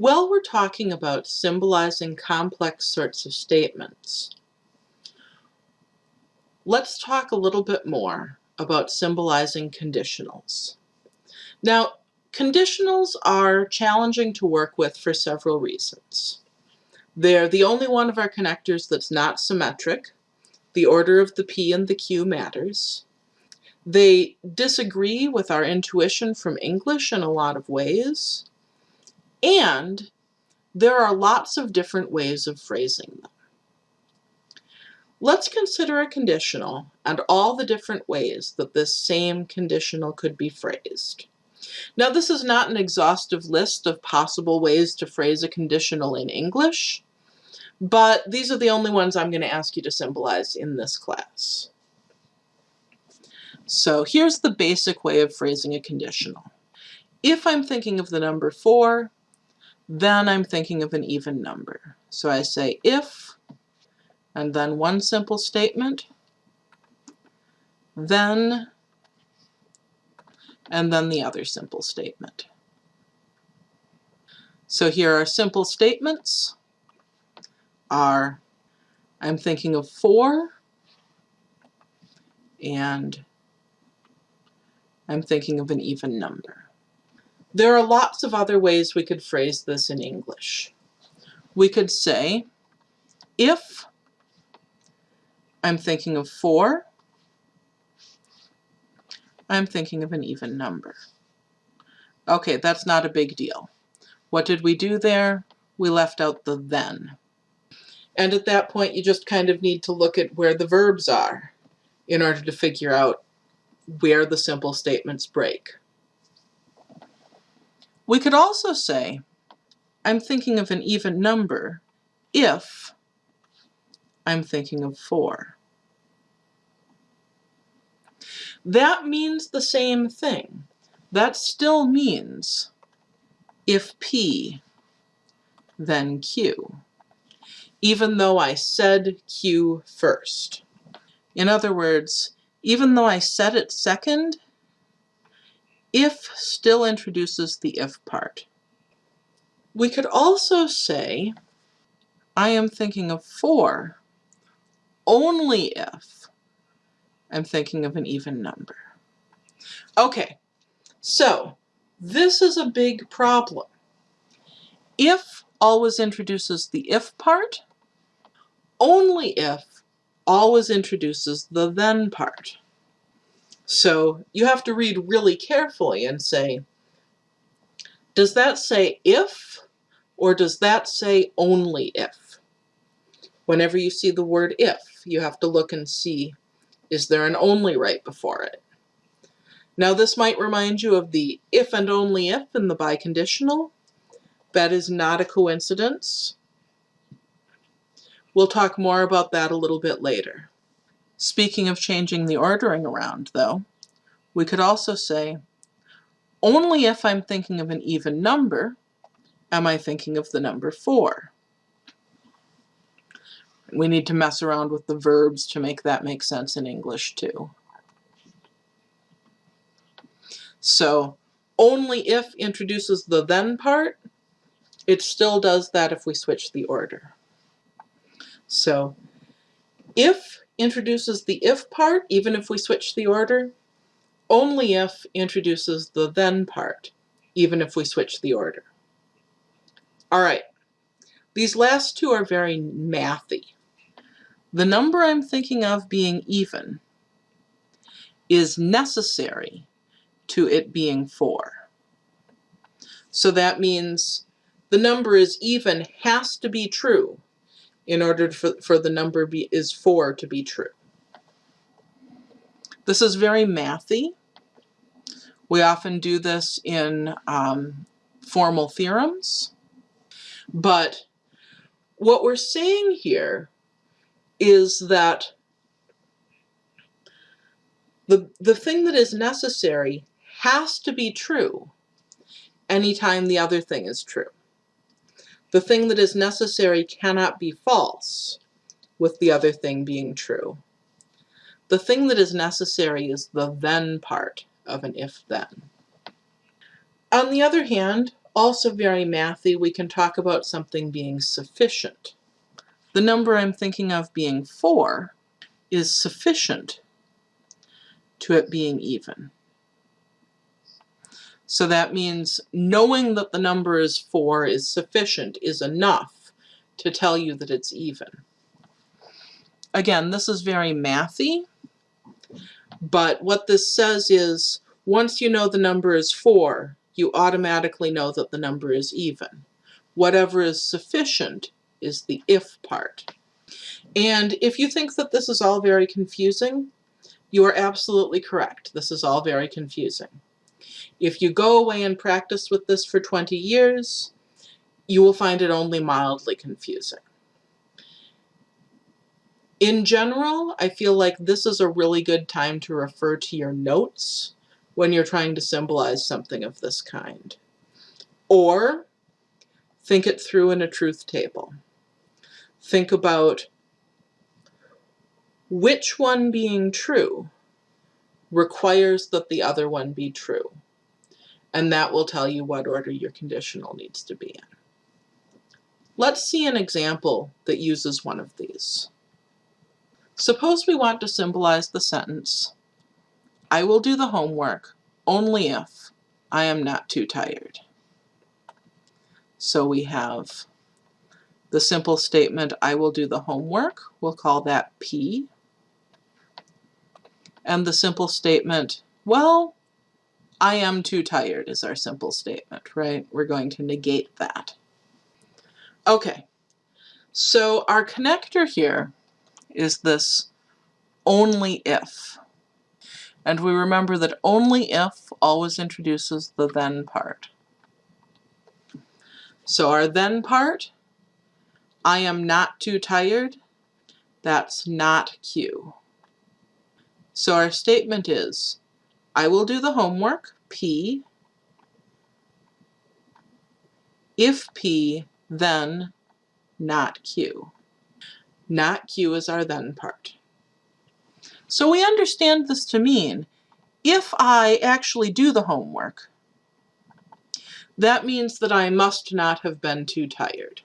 Well, we're talking about symbolizing complex sorts of statements. Let's talk a little bit more about symbolizing conditionals. Now, conditionals are challenging to work with for several reasons. They're the only one of our connectors that's not symmetric. The order of the P and the Q matters. They disagree with our intuition from English in a lot of ways. And there are lots of different ways of phrasing them. Let's consider a conditional and all the different ways that this same conditional could be phrased. Now this is not an exhaustive list of possible ways to phrase a conditional in English, but these are the only ones I'm going to ask you to symbolize in this class. So here's the basic way of phrasing a conditional. If I'm thinking of the number 4, then I'm thinking of an even number. So I say if and then one simple statement, then, and then the other simple statement. So here are simple statements are I'm thinking of 4 and I'm thinking of an even number. There are lots of other ways we could phrase this in English. We could say, if I'm thinking of 4. I'm thinking of an even number. Okay, that's not a big deal. What did we do there? We left out the then. And at that point, you just kind of need to look at where the verbs are in order to figure out where the simple statements break. We could also say, I'm thinking of an even number if I'm thinking of 4. That means the same thing. That still means if P, then Q, even though I said Q first. In other words, even though I said it second, if still introduces the if part. We could also say, I am thinking of 4 only if I'm thinking of an even number. Okay, so this is a big problem. If always introduces the if part, only if always introduces the then part. So you have to read really carefully and say, does that say if or does that say only if? Whenever you see the word if, you have to look and see, is there an only right before it? Now this might remind you of the if and only if in the biconditional. That is not a coincidence. We'll talk more about that a little bit later. Speaking of changing the ordering around, though, we could also say, only if I'm thinking of an even number am I thinking of the number 4. We need to mess around with the verbs to make that make sense in English too. So only if introduces the then part, it still does that if we switch the order. So if introduces the if part, even if we switch the order, only if introduces the then part, even if we switch the order. All right, these last two are very mathy. The number I'm thinking of being even is necessary to it being 4. So that means the number is even has to be true in order for, for the number be, is 4 to be true. This is very mathy. We often do this in um, formal theorems. But what we're saying here is that the, the thing that is necessary has to be true anytime the other thing is true. The thing that is necessary cannot be false with the other thing being true. The thing that is necessary is the then part of an if-then. On the other hand, Also very mathy, we can talk about something being sufficient. The number I'm thinking of being 4 is sufficient to it being even. So that means knowing that the number is 4 is sufficient, is enough to tell you that it's even. Again, this is very mathy, but what this says is once you know the number is 4, you automatically know that the number is even. Whatever is sufficient is the if part. And if you think that this is all very confusing, you are absolutely correct. This is all very confusing. If you go away and practice with this for 20 years, you will find it only mildly confusing. In general, I feel like this is a really good time to refer to your notes when you're trying to symbolize something of this kind. Or think it through in a truth table. Think about which one being true requires that the other one be true. And that will tell you what order your conditional needs to be in. Let's see an example that uses one of these. Suppose we want to symbolize the sentence, I will do the homework only if I am not too tired. So we have the simple statement, I will do the homework, we'll call that P. And the simple statement, well, I am too tired is our simple statement, right? We're going to negate that. Okay, so our connector here is this only if. And we remember that only if always introduces the then part. So our then part, I am not too tired, that's not Q. So our statement is, I will do the homework, P, if P, then not Q. Not Q is our then part. So we understand this to mean if I actually do the homework, that means that I must not have been too tired.